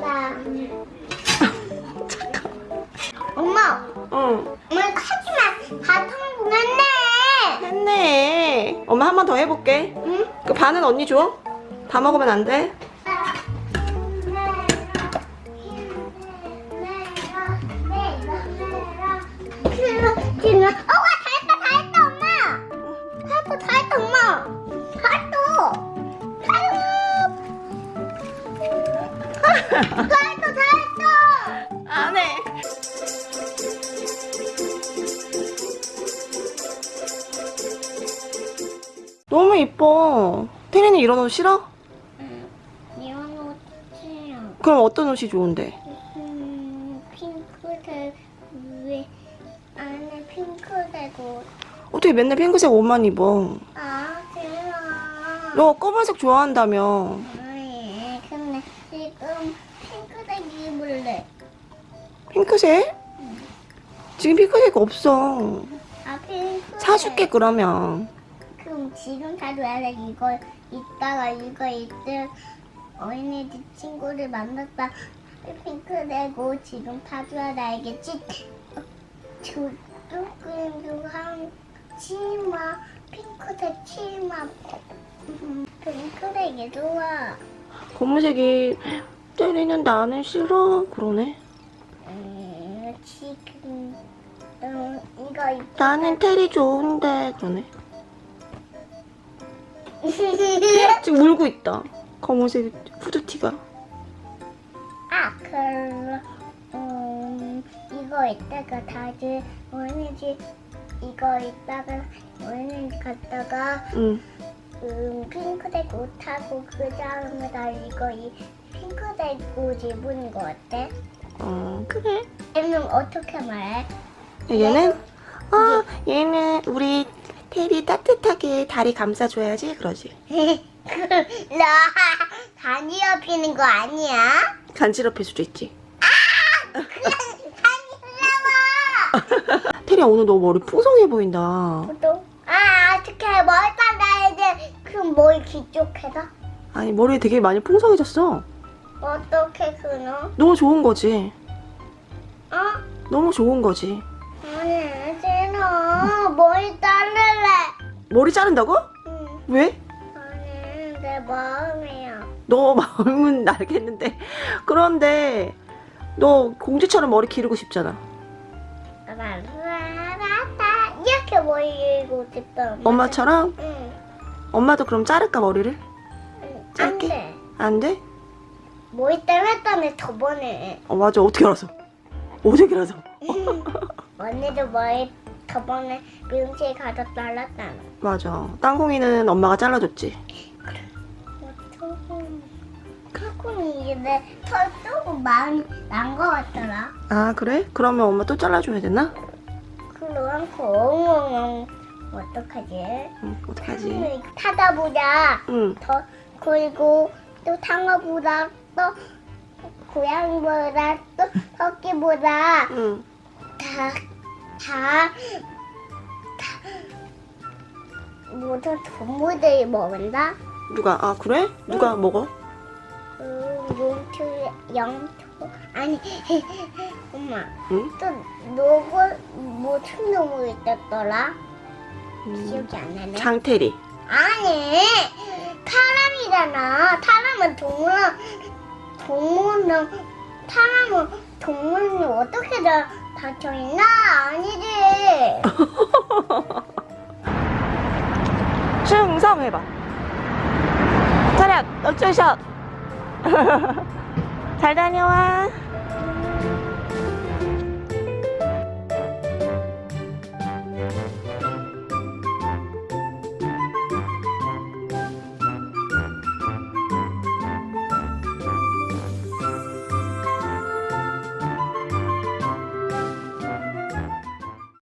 나. 엄마, 응 엄마 하지마. 다 성공했네. 했네 엄마 한 번 더 해볼게 응? 그 반은 언니 줘? 다 먹으면 안 돼? 다 했다 안해 너무 이뻐 태린이 이런 옷 싫어? 이런 옷 싫어 그럼 어떤 옷이 좋은데? 음, 핑크색 위에 안에 핑크색 옷. 어떻게 맨날 핑크색 옷만 입어 아, 싫어. 너 검은색 좋아한다며 아 핑크색? 지금 핑크색 없어 아, 핑크색. 사줄게 그러면 그럼 지금 사줘야 돼. 이거 이따가 이거 이때 어린이집 친구를 만났다. 핑크색 옷 지금 사줘야 돼. 알겠지? 조금 한 치마 핑크색 치마 음, 핑크색이 좋아. 검은색이 때리는 나는 싫어 그러네 음, 지금 음, 이거 입 나는 테리 좋은데 그러네 지금 울고 있다. 검은색 후드티가. 아, 그럼 음, 이거 이따가 다들 어린이집 이거 이따가 어린이집 갔다가 응. 음, 핑크색 옷 하고 그 다음에 나 이거 이 핑크색 옷 입은 거 어때? 어, 그래 얘는 어떻게 말해? 얘는 어 얘는 우리 테리 따뜻하게 다리 감싸줘야지 그러지 나 간지럽히는 거 아니야? 간지럽힐 수도 있지 간지러워! 테리야 오늘 너 머리 풍성해 보인다 또? 아, 어떻게 머리 잘라야 돼? 그럼 머리 뒤쪽해서? 아니 머리 되게 많이 풍성해졌어 어떻게 그노? 너무 좋은 거지 어? 너무 좋은 거지 아니, 싫어. 머리 자를래. 머리 자른다고? 응. 왜? 아니, 내 마음이야. 너 마음은 알겠는데 그런데 너 공주처럼 머리 기르고 싶잖아. 이렇게 머리 길고 싶다. 엄마처럼? 응. 엄마도 그럼 자를까 머리를? 응. 안 짧게? 돼. 안 돼? 머리 잘랐다며 저번에. 어 맞아 어떻게 알았어 어떻게 알았어 언니도 머리 저번에 미용실 가서 잘랐잖아. 맞아 땅콩이는 엄마가 잘라줬지 이제 털 조금 많이 난거 같더라. 아 그래? 그러면 엄마 또 잘라줘야 되나? 그럼 엉엉엉 어떡하지? 응 어떡하지 타다 보자. 응 더 그리고 또 상어보다 또 고양이보다 또 토끼보다 응. 다다 모든 동물들이 먹는다. 누가 아 그래? 누가 먹어? 음, 용초, 영초 아니 엄마 응? 또 노고 무슨 동물이 있었더라? 음, 기억이 안 나네. 장태리 아니 사람이잖아 사람은 동물 동물은 사람은 동물이 어떻게 다 닫혀 있나? 아니지. 충성 해봐. 차렷 어쩌샷. 잘 다녀와